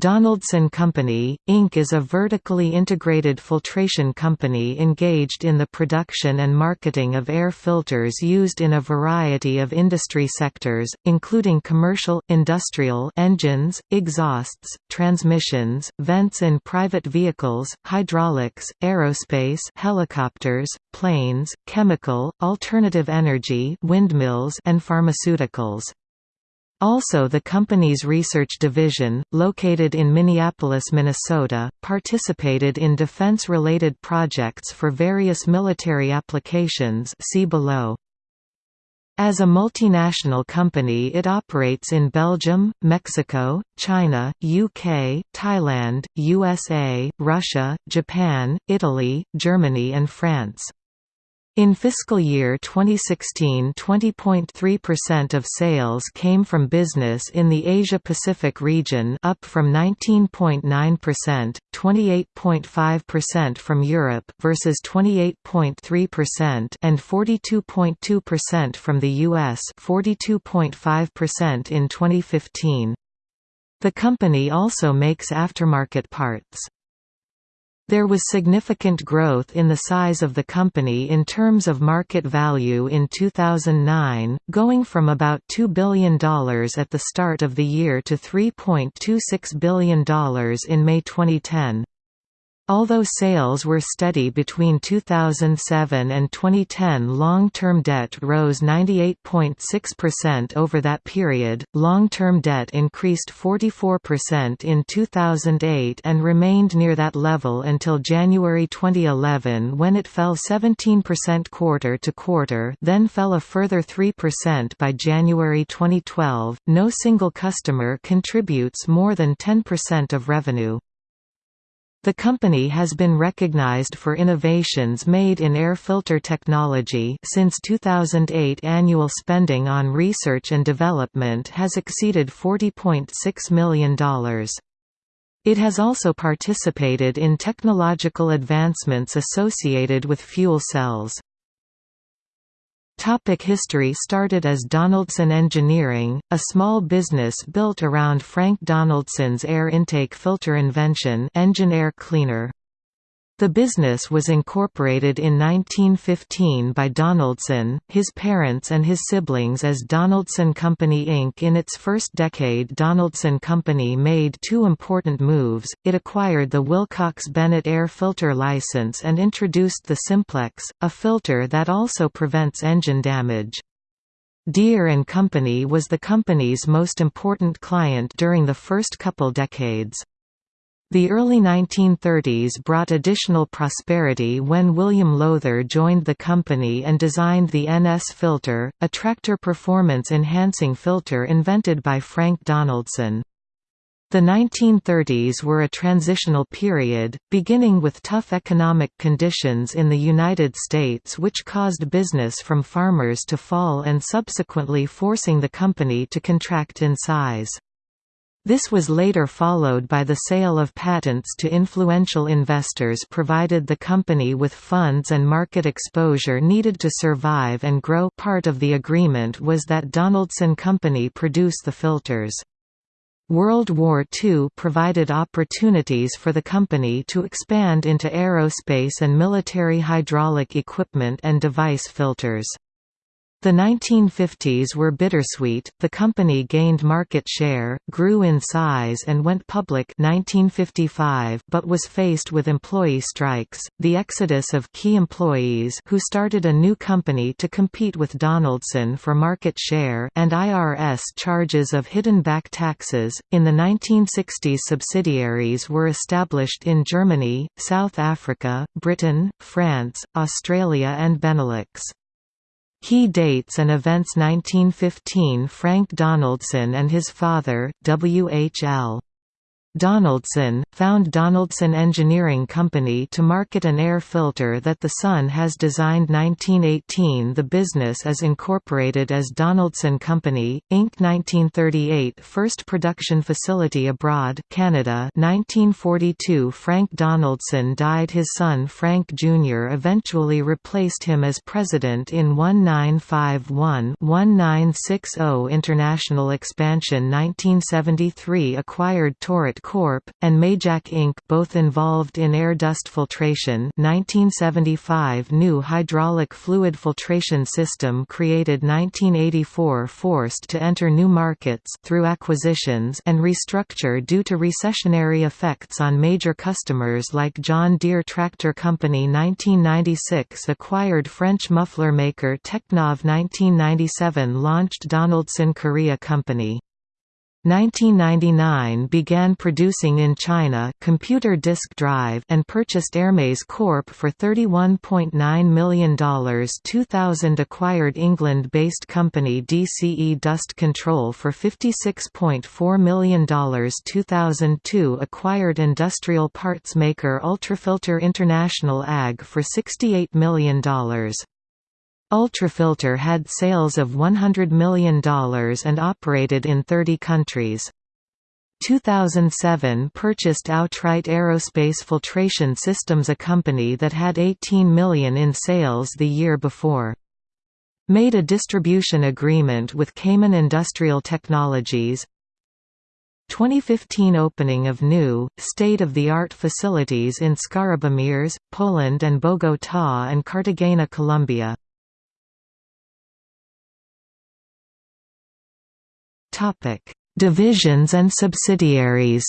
Donaldson Company, Inc. is a vertically integrated filtration company engaged in the production and marketing of air filters used in a variety of industry sectors, including commercial, industrial engines, exhausts, transmissions, vents in private vehicles, hydraulics, aerospace helicopters, planes, chemical, alternative energy windmills and pharmaceuticals. Also the company's research division, located in Minneapolis, Minnesota, participated in defense-related projects for various military applications see below. As a multinational company it operates in Belgium, Mexico, China, UK, Thailand, USA, Russia, Japan, Italy, Germany and France. In fiscal year 2016 20.3% of sales came from business in the Asia-Pacific region up from 19.9%, 28.5% from Europe versus 28.3% and 42.2% from the US 42.5% in 2015. The company also makes aftermarket parts. There was significant growth in the size of the company in terms of market value in 2009, going from about $2 billion at the start of the year to $3.26 billion in May 2010. Although sales were steady between 2007 and 2010 long-term debt rose 98.6% over that period, long-term debt increased 44% in 2008 and remained near that level until January 2011 when it fell 17% quarter to quarter then fell a further 3% by January 2012. No single customer contributes more than 10% of revenue. The company has been recognized for innovations made in air filter technology since 2008 annual spending on research and development has exceeded $40.6 million. It has also participated in technological advancements associated with fuel cells. Topic history Started as Donaldson Engineering, a small business built around Frank Donaldson's air intake filter invention engine air cleaner. The business was incorporated in 1915 by Donaldson, his parents and his siblings as Donaldson Company Inc. In its first decade Donaldson Company made two important moves, it acquired the Wilcox-Bennett air filter license and introduced the Simplex, a filter that also prevents engine damage. Deere & Company was the company's most important client during the first couple decades. The early 1930s brought additional prosperity when William Lowther joined the company and designed the NS filter, a tractor performance enhancing filter invented by Frank Donaldson. The 1930s were a transitional period, beginning with tough economic conditions in the United States which caused business from farmers to fall and subsequently forcing the company to contract in size. This was later followed by the sale of patents to influential investors provided the company with funds and market exposure needed to survive and grow part of the agreement was that Donaldson Company produce the filters. World War II provided opportunities for the company to expand into aerospace and military hydraulic equipment and device filters. The 1950s were bittersweet, the company gained market share, grew in size and went public 1955 but was faced with employee strikes, the exodus of key employees who started a new company to compete with Donaldson for market share and IRS charges of hidden back taxes. In the 1960s subsidiaries were established in Germany, South Africa, Britain, France, Australia and Benelux. Key dates and events 1915 Frank Donaldson and his father, W. H. L. Donaldson, found Donaldson Engineering Company to market an air filter that the son has designed 1918 The business is incorporated as Donaldson Company, Inc. 1938 First production facility abroad Canada 1942 Frank Donaldson died His son Frank Jr. eventually replaced him as president in 1951-1960 International expansion 1973 Acquired Torit Corp., and Majak Inc. both involved in air dust filtration 1975 New hydraulic fluid filtration system created 1984 forced to enter new markets through acquisitions and restructure due to recessionary effects on major customers like John Deere Tractor Company 1996 acquired French muffler maker Technov 1997 launched Donaldson Korea Company 1999 began producing in China computer disk drive and purchased Airmaze Corp for $31.9 million 2000 acquired England-based company DCE Dust Control for $56.4 million 2002 acquired industrial parts maker Ultrafilter International AG for $68 million Ultrafilter had sales of $100 million and operated in 30 countries. 2007 purchased Outright Aerospace Filtration Systems a company that had 18 million in sales the year before. Made a distribution agreement with Cayman Industrial Technologies 2015 opening of new, state-of-the-art facilities in Skarbimierz, Poland and Bogotá and Cartagena, Colombia. Topic: Divisions and subsidiaries.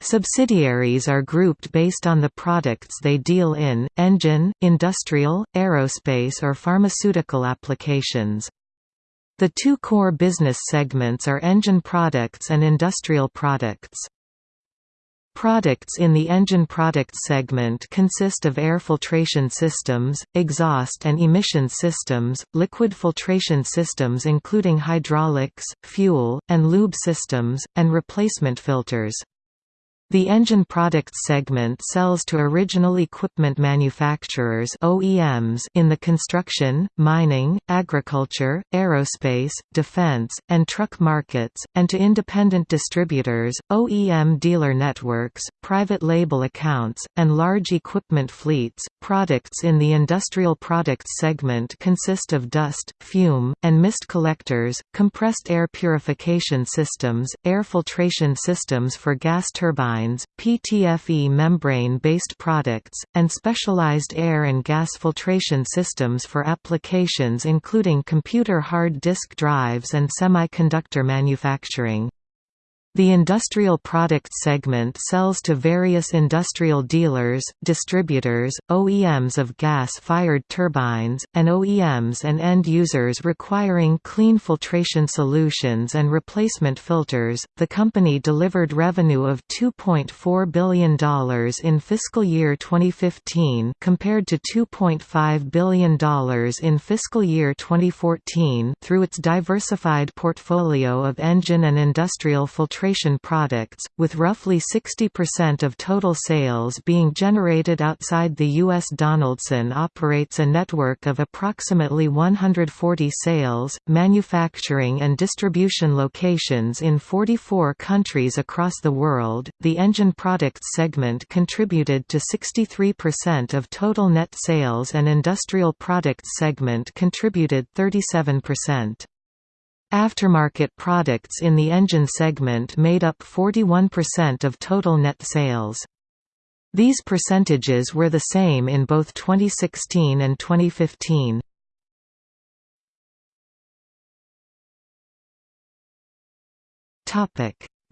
Subsidiaries are grouped based on the products they deal in, engine, industrial, aerospace or pharmaceutical applications. The two core business segments are engine products and industrial products. Products in the engine products segment consist of air filtration systems, exhaust and emission systems, liquid filtration systems including hydraulics, fuel, and lube systems, and replacement filters. The engine products segment sells to original equipment manufacturers OEMs in the construction, mining, agriculture, aerospace, defense, and truck markets, and to independent distributors, OEM dealer networks, private label accounts, and large equipment fleets. Products in the industrial products segment consist of dust, fume, and mist collectors, compressed air purification systems, air filtration systems for gas turbines turbines, PTFE membrane-based products, and specialized air and gas filtration systems for applications including computer hard disk drives and semiconductor manufacturing. The industrial products segment sells to various industrial dealers, distributors, OEMs of gas-fired turbines, and OEMs and end users requiring clean filtration solutions and replacement filters. The company delivered revenue of $2.4 billion in fiscal year 2015 compared to $2.5 billion in fiscal year 2014 through its diversified portfolio of engine and industrial filtration filtration products, with roughly 60% of total sales being generated outside the U.S. Donaldson operates a network of approximately 140 sales, manufacturing and distribution locations in 44 countries across the world. The engine products segment contributed to 63% of total net sales and industrial products segment contributed 37%. Aftermarket products in the engine segment made up 41% of total net sales. These percentages were the same in both 2016 and 2015.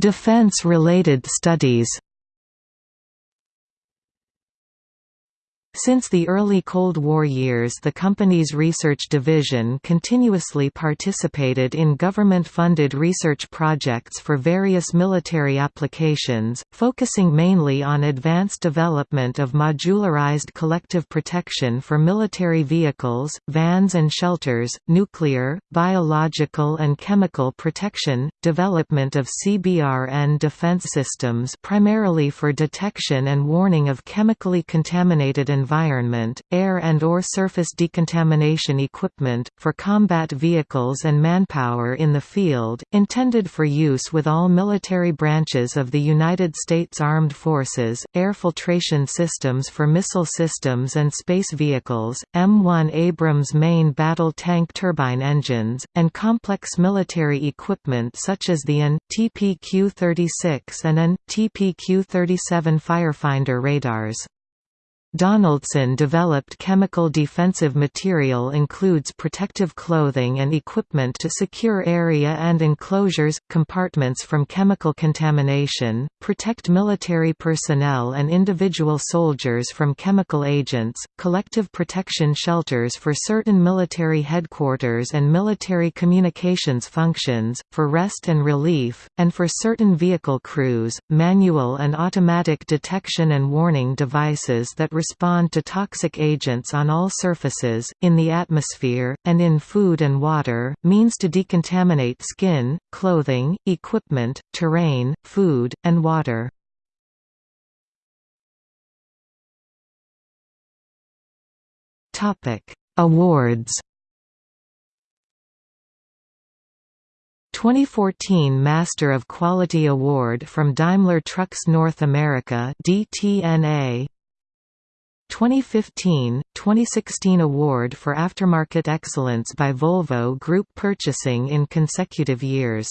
Defense-related studies Since the early Cold War years the company's research division continuously participated in government-funded research projects for various military applications, focusing mainly on advanced development of modularized collective protection for military vehicles, vans and shelters, nuclear, biological and chemical protection, development of CBRN defense systems primarily for detection and warning of chemically contaminated environments environment, air and or surface decontamination equipment, for combat vehicles and manpower in the field, intended for use with all military branches of the United States Armed Forces, air filtration systems for missile systems and space vehicles, M1 Abrams main battle tank turbine engines, and complex military equipment such as the AN, TPQ-36 and AN, TPQ-37 Firefinder radars. Donaldson developed chemical defensive material includes protective clothing and equipment to secure area and enclosures, compartments from chemical contamination, protect military personnel and individual soldiers from chemical agents, collective protection shelters for certain military headquarters and military communications functions, for rest and relief, and for certain vehicle crews, manual and automatic detection and warning devices that respond to toxic agents on all surfaces, in the atmosphere, and in food and water, means to decontaminate skin, clothing, equipment, terrain, food, and water. Awards 2014 Master of Quality Award from Daimler Trucks North America DTNA 2015, 2016 Award for Aftermarket Excellence by Volvo Group Purchasing in consecutive years